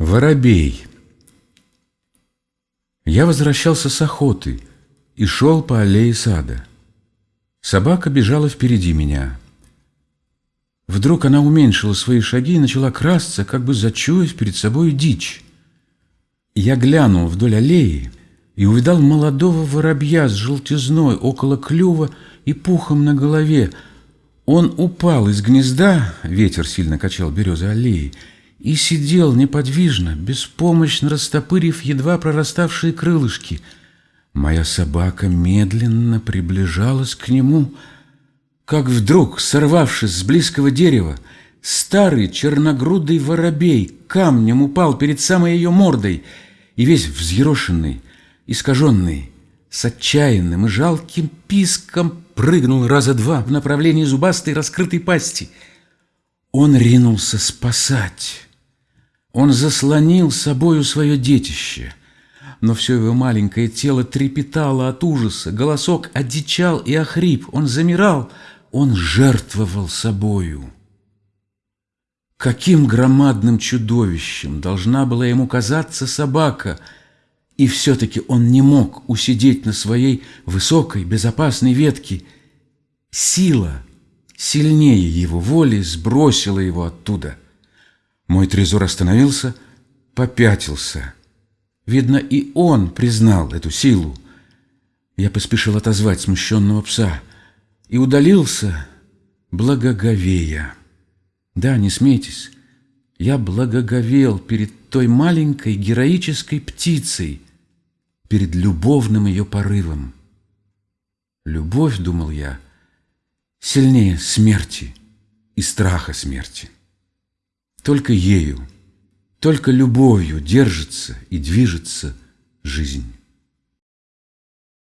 Воробей Я возвращался с охоты и шел по аллее сада. Собака бежала впереди меня. Вдруг она уменьшила свои шаги и начала красться, как бы зачуяв перед собой дичь. Я глянул вдоль аллеи и увидал молодого воробья с желтизной около клюва и пухом на голове. Он упал из гнезда, ветер сильно качал березы аллеи, и сидел неподвижно, беспомощно растопырив едва прораставшие крылышки. Моя собака медленно приближалась к нему, как вдруг, сорвавшись с близкого дерева, старый черногрудый воробей камнем упал перед самой ее мордой и весь взъерошенный, искаженный, с отчаянным и жалким писком прыгнул раза два в направлении зубастой раскрытой пасти. Он ринулся спасать. Он заслонил собою свое детище, но все его маленькое тело трепетало от ужаса, голосок одичал и охрип, он замирал, он жертвовал собою. Каким громадным чудовищем должна была ему казаться собака, и все-таки он не мог усидеть на своей высокой безопасной ветке. Сила, сильнее его воли, сбросила его оттуда – мой трезор остановился, попятился. Видно, и он признал эту силу. Я поспешил отозвать смущенного пса и удалился, благоговея. Да, не смейтесь, я благоговел перед той маленькой героической птицей, перед любовным ее порывом. Любовь, думал я, сильнее смерти и страха смерти. Только ею, только любовью держится и движется жизнь.